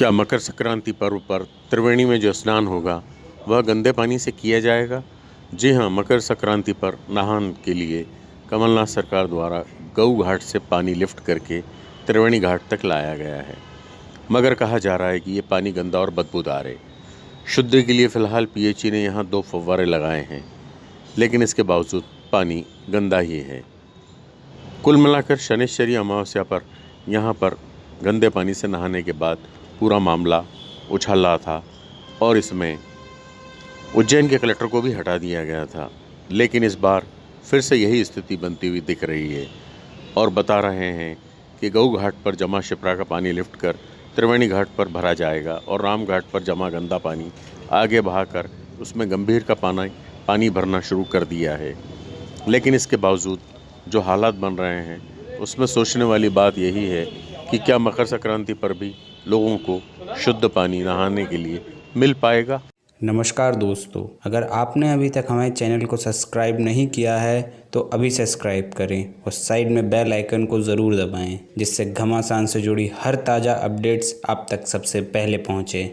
क्या मकर संक्रांति पर्व पर त्रिवेणी में जो स्नान होगा, वह गंदे पानी से किया जाएगा? जी हाँ मकर संक्रांति पर नहान के लिए कमलनाथ सरकार द्वारा गऊ घाट से पानी लिफ्ट करके त्रिवेणी घाट तक लाया गया है। मगर कहा जा रहा है कि ये पानी गंदा और बदबूदार है। शुद्ध के लिए फ़िलहाल पीएचई ने यहाँ दो फव्वारे लगाए हैं, लेकिन इसके बावजूद पानी गंदा ही है। कुल मिलाकर शनिश्चरी अमावस्या पर यहाँ पर गंदे पानी से नहाने के बाद पूरा मामला उछल रहा था और इसमें उज्जैन के कलेक्टर को भी हटा दिया गया था। लेकिन इस बार फिर से यही स्थिति बनती हुई दिख रही है और बता रहे हैं कि गऊ घाट पर जमा शिप्रा का पानी लिफ्ट कर त्रिवेणी घाट पर भरा जाएगा और राम घाट पर जमा गंदा पानी आगे बहाकर उसमें गंभीर का पानी पानी भरना शुरू कर दिया है। लेकिन इसके बावजूद जो हालात बन रहे हैं, उसमें सोचने वाली बात यही है कि क्या मकर संक्रांति पर भी लोगों को शुद्ध पानी नहाने के लिए मिल पाएगा। नमस्कार दोस्तों, अगर आपने अभी तक हमारे चैनल को सब्सक्राइब नहीं किया है तो अभी सब्सक्राइब करें और साइड में बेल आइकन को ज़रूर दबाएँ, जिससे घमासान से जुड़ी हर ताज़ा अपडेट्स आप तक सबसे पहले पहुँचें।